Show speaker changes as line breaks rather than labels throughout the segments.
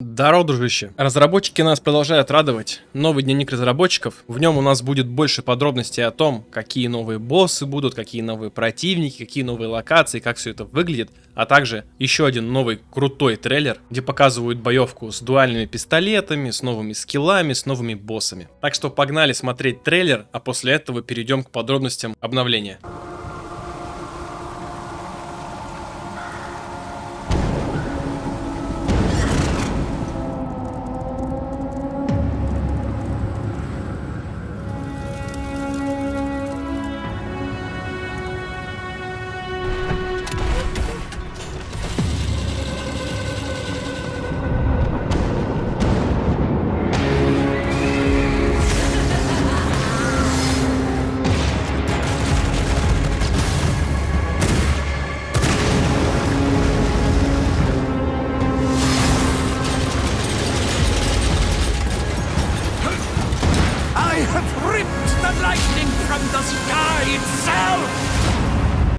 Здорово, дружище. Разработчики нас продолжают радовать. Новый дневник разработчиков. В нем у нас будет больше подробностей о том, какие новые боссы будут, какие новые противники, какие новые локации, как все это выглядит. А также еще один новый крутой трейлер, где показывают боевку с дуальными пистолетами, с новыми скиллами, с новыми боссами. Так что погнали смотреть трейлер, а после этого перейдем к подробностям обновления.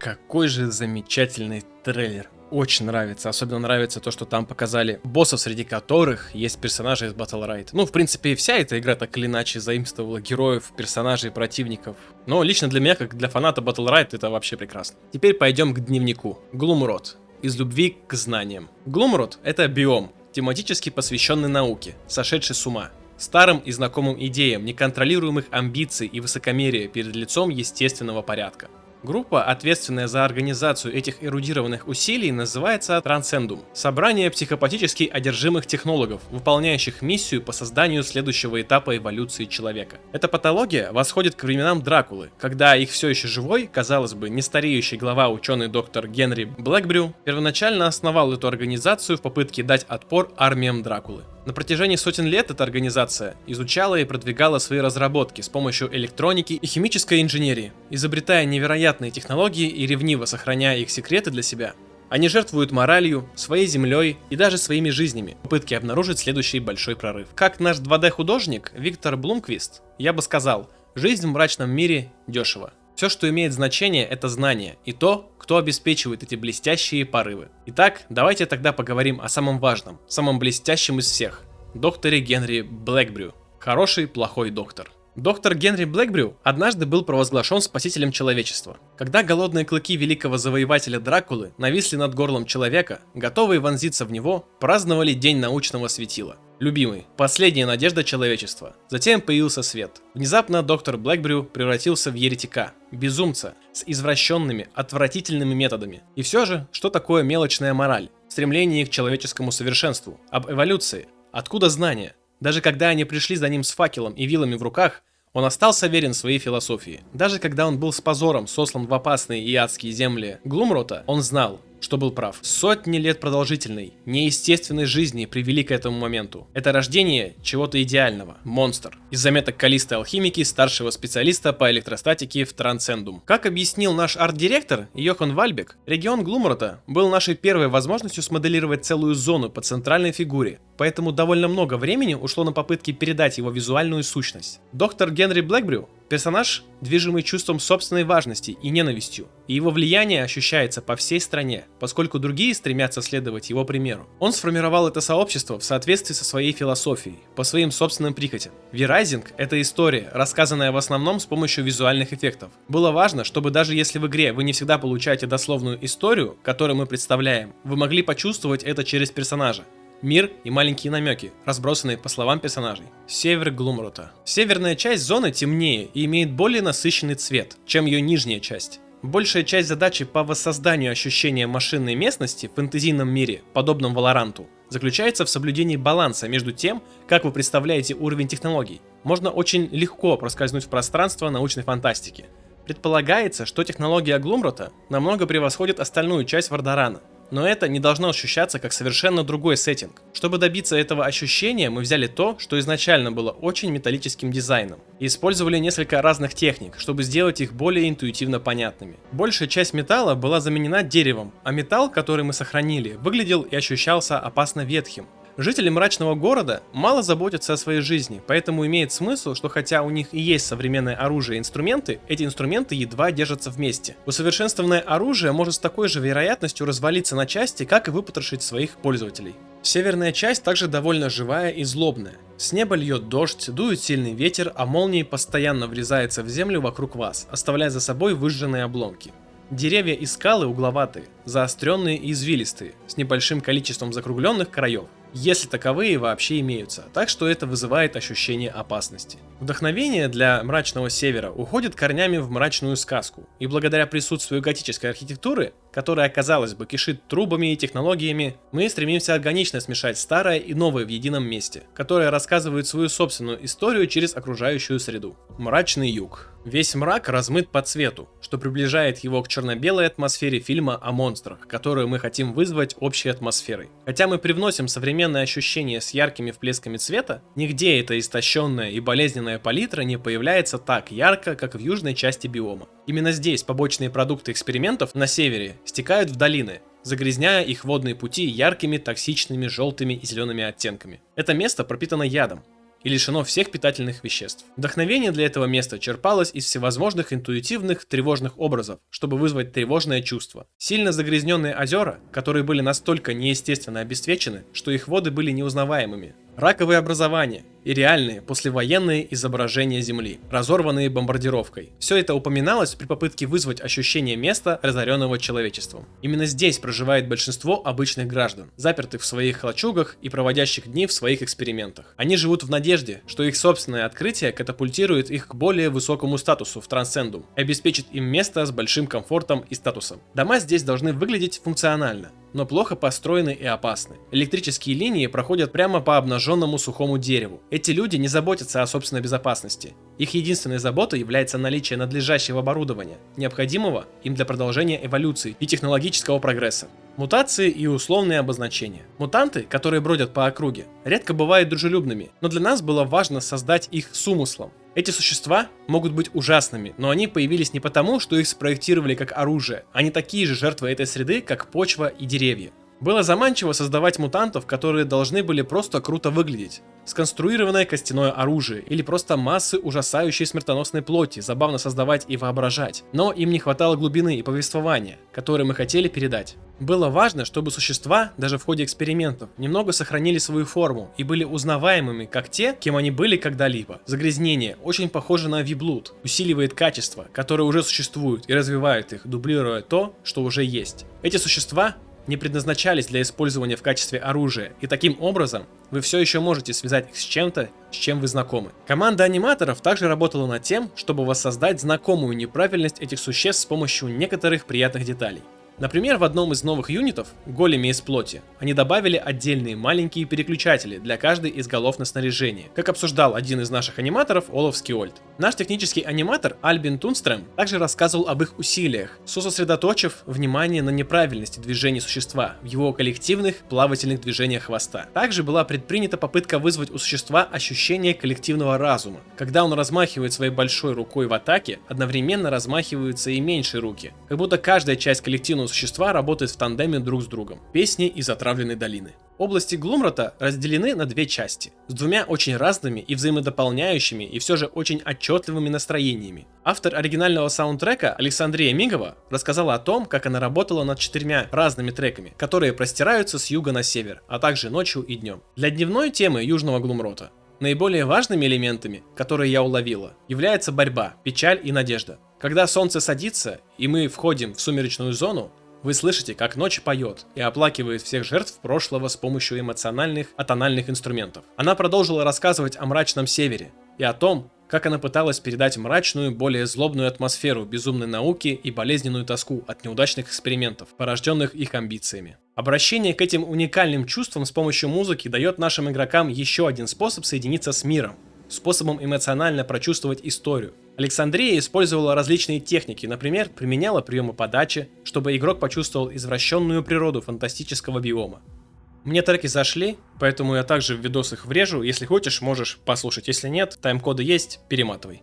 Какой же замечательный трейлер. Очень нравится. Особенно нравится то, что там показали боссов, среди которых есть персонажи из Battle Ride. Ну, в принципе, вся эта игра так или иначе заимствовала героев, персонажей, противников. Но лично для меня, как для фаната Battle Ride, это вообще прекрасно. Теперь пойдем к дневнику. Глумрод. Из любви к знаниям. Глумрод — это биом, тематически посвященный науке, сошедший с ума. Старым и знакомым идеям неконтролируемых амбиций и высокомерия перед лицом естественного порядка. Группа, ответственная за организацию этих эрудированных усилий, называется Трансцендум. Собрание психопатически одержимых технологов, выполняющих миссию по созданию следующего этапа эволюции человека. Эта патология восходит к временам Дракулы, когда их все еще живой, казалось бы, не стареющий глава ученый доктор Генри Блэкбрю первоначально основал эту организацию в попытке дать отпор армиям Дракулы. На протяжении сотен лет эта организация изучала и продвигала свои разработки с помощью электроники и химической инженерии, изобретая невероятные технологии и ревниво сохраняя их секреты для себя. Они жертвуют моралью, своей землей и даже своими жизнями в попытке обнаружить следующий большой прорыв. Как наш 2D-художник Виктор Блумквист, я бы сказал, жизнь в мрачном мире дешево. Все, что имеет значение, это знание и то, кто обеспечивает эти блестящие порывы. Итак, давайте тогда поговорим о самом важном, самом блестящем из всех. Докторе Генри Блэкбрю. Хороший, плохой доктор. Доктор Генри Блэкбрю однажды был провозглашен спасителем человечества. Когда голодные клыки великого завоевателя Дракулы нависли над горлом человека, готовые вонзиться в него, праздновали День научного светила. Любимый, последняя надежда человечества. Затем появился свет. Внезапно доктор Блэкбрю превратился в еретика, безумца, с извращенными, отвратительными методами. И все же, что такое мелочная мораль? Стремление к человеческому совершенству, об эволюции. Откуда знания? Даже когда они пришли за ним с факелом и вилами в руках, он остался верен своей философии. Даже когда он был с позором сослан в опасные и адские земли Глумрота, он знал, что был прав. Сотни лет продолжительной, неестественной жизни привели к этому моменту. Это рождение чего-то идеального. Монстр. Из заметок Калисты Алхимики, старшего специалиста по электростатике в Трансцендум. Как объяснил наш арт-директор Йохан Вальбек, регион Глумрота был нашей первой возможностью смоделировать целую зону по центральной фигуре, поэтому довольно много времени ушло на попытки передать его визуальную сущность. Доктор Генри Блэкбрю Персонаж, движимый чувством собственной важности и ненавистью, и его влияние ощущается по всей стране, поскольку другие стремятся следовать его примеру. Он сформировал это сообщество в соответствии со своей философией, по своим собственным прихотям. V-Rising — это история, рассказанная в основном с помощью визуальных эффектов. Было важно, чтобы даже если в игре вы не всегда получаете дословную историю, которую мы представляем, вы могли почувствовать это через персонажа. Мир и маленькие намеки, разбросанные по словам персонажей. Север Глумрута. Северная часть зоны темнее и имеет более насыщенный цвет, чем ее нижняя часть. Большая часть задачи по воссозданию ощущения машинной местности в фэнтезийном мире, подобном Валоранту, заключается в соблюдении баланса между тем, как вы представляете уровень технологий. Можно очень легко проскользнуть в пространство научной фантастики. Предполагается, что технология Глумрота намного превосходит остальную часть Вардарана, но это не должно ощущаться как совершенно другой сеттинг. Чтобы добиться этого ощущения, мы взяли то, что изначально было очень металлическим дизайном, и использовали несколько разных техник, чтобы сделать их более интуитивно понятными. Большая часть металла была заменена деревом, а металл, который мы сохранили, выглядел и ощущался опасно ветхим. Жители мрачного города мало заботятся о своей жизни, поэтому имеет смысл, что хотя у них и есть современное оружие и инструменты, эти инструменты едва держатся вместе. Усовершенствованное оружие может с такой же вероятностью развалиться на части, как и выпотрошить своих пользователей. Северная часть также довольно живая и злобная. С неба льет дождь, дует сильный ветер, а молнии постоянно врезаются в землю вокруг вас, оставляя за собой выжженные обломки. Деревья и скалы угловатые, заостренные и извилистые, с небольшим количеством закругленных краев если таковые вообще имеются, так что это вызывает ощущение опасности. Вдохновение для мрачного севера уходит корнями в мрачную сказку, и благодаря присутствию готической архитектуры, которая, казалось бы, кишит трубами и технологиями, мы стремимся органично смешать старое и новое в едином месте, которое рассказывает свою собственную историю через окружающую среду. Мрачный юг. Весь мрак размыт по цвету, что приближает его к черно-белой атмосфере фильма о монстрах, которую мы хотим вызвать общей атмосферой. Хотя мы привносим современное ощущение с яркими вплесками цвета, нигде эта истощенная и болезненная палитра не появляется так ярко, как в южной части биома. Именно здесь побочные продукты экспериментов на севере стекают в долины, загрязняя их водные пути яркими, токсичными, желтыми и зелеными оттенками. Это место пропитано ядом, и лишено всех питательных веществ. Вдохновение для этого места черпалось из всевозможных интуитивных тревожных образов, чтобы вызвать тревожное чувство. Сильно загрязненные озера, которые были настолько неестественно обесцвечены, что их воды были неузнаваемыми, раковые образования и реальные послевоенные изображения Земли, разорванные бомбардировкой. Все это упоминалось при попытке вызвать ощущение места, разоренного человечеством. Именно здесь проживает большинство обычных граждан, запертых в своих лачугах и проводящих дни в своих экспериментах. Они живут в надежде, что их собственное открытие катапультирует их к более высокому статусу в трансцендум и обеспечит им место с большим комфортом и статусом. Дома здесь должны выглядеть функционально, но плохо построены и опасны. Электрические линии проходят прямо по обнаженному сухому дереву. Эти люди не заботятся о собственной безопасности. Их единственной заботой является наличие надлежащего оборудования, необходимого им для продолжения эволюции и технологического прогресса. Мутации и условные обозначения. Мутанты, которые бродят по округе, редко бывают дружелюбными, но для нас было важно создать их с умыслом. Эти существа могут быть ужасными, но они появились не потому, что их спроектировали как оружие, они такие же жертвы этой среды, как почва и деревья. Было заманчиво создавать мутантов, которые должны были просто круто выглядеть. Сконструированное костяное оружие или просто массы ужасающей смертоносной плоти, забавно создавать и воображать. Но им не хватало глубины и повествования, которые мы хотели передать. Было важно, чтобы существа, даже в ходе экспериментов, немного сохранили свою форму и были узнаваемыми, как те, кем они были когда-либо. Загрязнение очень похоже на виблуд, усиливает качества, которые уже существуют и развивает их, дублируя то, что уже есть. Эти существа не предназначались для использования в качестве оружия, и таким образом вы все еще можете связать их с чем-то, с чем вы знакомы. Команда аниматоров также работала над тем, чтобы воссоздать знакомую неправильность этих существ с помощью некоторых приятных деталей. Например, в одном из новых юнитов, големе из плоти, они добавили отдельные маленькие переключатели для каждой из голов на снаряжение, как обсуждал один из наших аниматоров Олаф Скиольд. Наш технический аниматор Альбин Тунстрем также рассказывал об их усилиях, сосредоточив внимание на неправильности движений существа в его коллективных плавательных движениях хвоста. Также была предпринята попытка вызвать у существа ощущение коллективного разума. Когда он размахивает своей большой рукой в атаке, одновременно размахиваются и меньшие руки, как будто каждая часть коллективного существа работают в тандеме друг с другом. Песни из отравленной долины. Области Глумрата разделены на две части, с двумя очень разными и взаимодополняющими и все же очень отчетливыми настроениями. Автор оригинального саундтрека Александрия Мигова рассказала о том, как она работала над четырьмя разными треками, которые простираются с юга на север, а также ночью и днем. Для дневной темы Южного Глумрота Наиболее важными элементами, которые я уловила, является борьба, печаль и надежда. Когда солнце садится и мы входим в сумеречную зону, вы слышите, как ночь поет и оплакивает всех жертв прошлого с помощью эмоциональных, атональных инструментов. Она продолжила рассказывать о мрачном севере и о том, как она пыталась передать мрачную, более злобную атмосферу безумной науки и болезненную тоску от неудачных экспериментов, порожденных их амбициями. Обращение к этим уникальным чувствам с помощью музыки дает нашим игрокам еще один способ соединиться с миром, способом эмоционально прочувствовать историю. Александрия использовала различные техники, например, применяла приемы подачи, чтобы игрок почувствовал извращенную природу фантастического биома. Мне треки зашли, поэтому я также в видос их врежу, если хочешь, можешь послушать, если нет, тайм-коды есть, перематывай.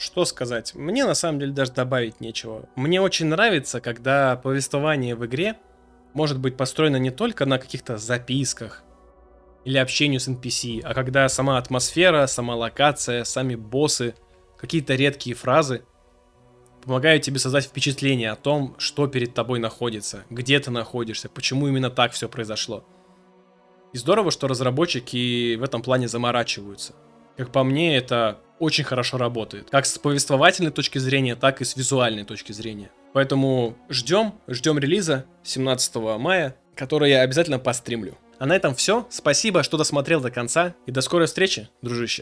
Что сказать? Мне на самом деле даже добавить нечего. Мне очень нравится, когда повествование в игре может быть построено не только на каких-то записках или общению с NPC, а когда сама атмосфера, сама локация, сами боссы, какие-то редкие фразы помогают тебе создать впечатление о том, что перед тобой находится, где ты находишься, почему именно так все произошло. И здорово, что разработчики в этом плане заморачиваются. Как по мне, это очень хорошо работает. Как с повествовательной точки зрения, так и с визуальной точки зрения. Поэтому ждем, ждем релиза 17 мая, который я обязательно постримлю. А на этом все. Спасибо, что досмотрел до конца. И до скорой встречи, дружище.